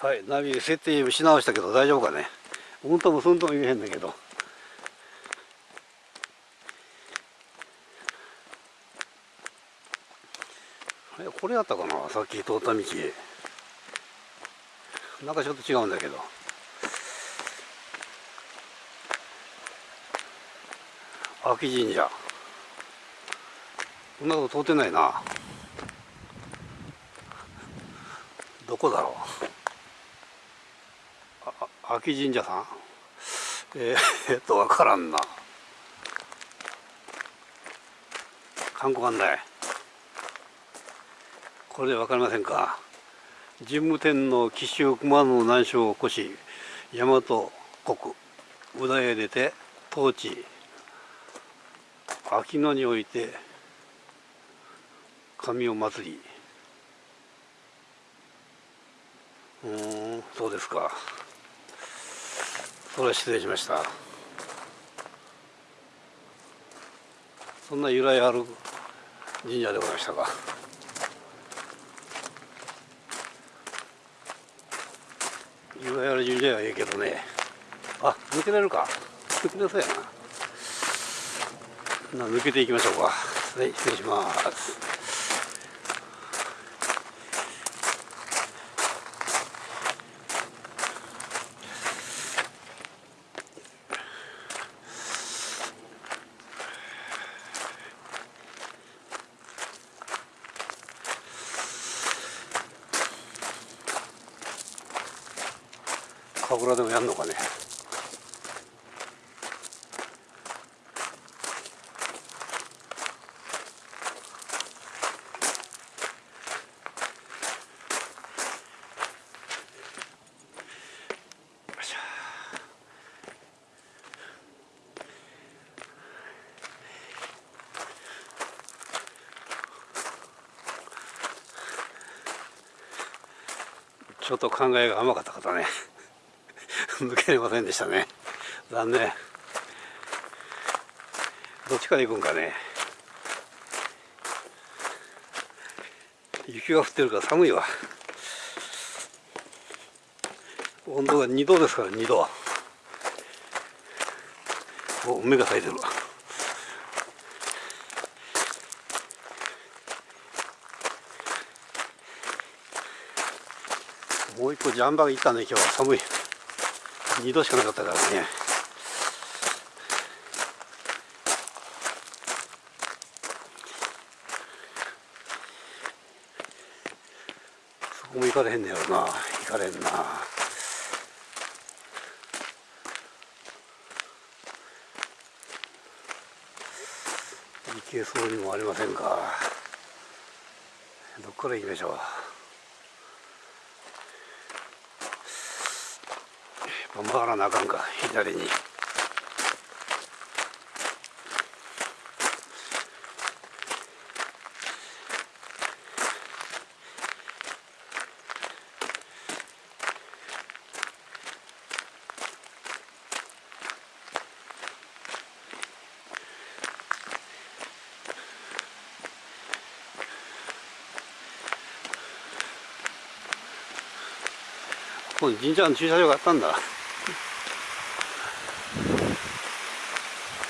はいナビ設定し直したけど大丈夫かね。うんともすんとも言えへんだけど。これやったかなさっき通った道。なんかちょっと違うんだけど。秋神社。こんなとこ通ってないな。どこだろう。秋神社さん？えー、えっとわからんな。観光案内。これで分かりませんか？神武天皇紀州熊野南昌を起こし大和国宇田へ出て統治秋野において神を祭り。うんそうですか。それは失礼しました。そんな由来ある神社でございましたか？由来ある神社はええけどね。あ抜けれるか？抜けれそうやな抜けていきましょうか。はい失礼します。神楽でもやんのかね。ちょっと考えが甘かった方ね。抜けれませんでしたね。残念。どっちから行くんかね。雪が降ってるから寒いわ。温度が2度ですから2度。お目が咲いてるわ。もう一個ジャンバー行ったね今日は。寒い。2度しかなかったからね。そこも行かれへんねやろな。行かれんな。行けそうにもありませんか。どっから行きましょう。回らなあかんか左に。ここに神社の駐車場があったんだ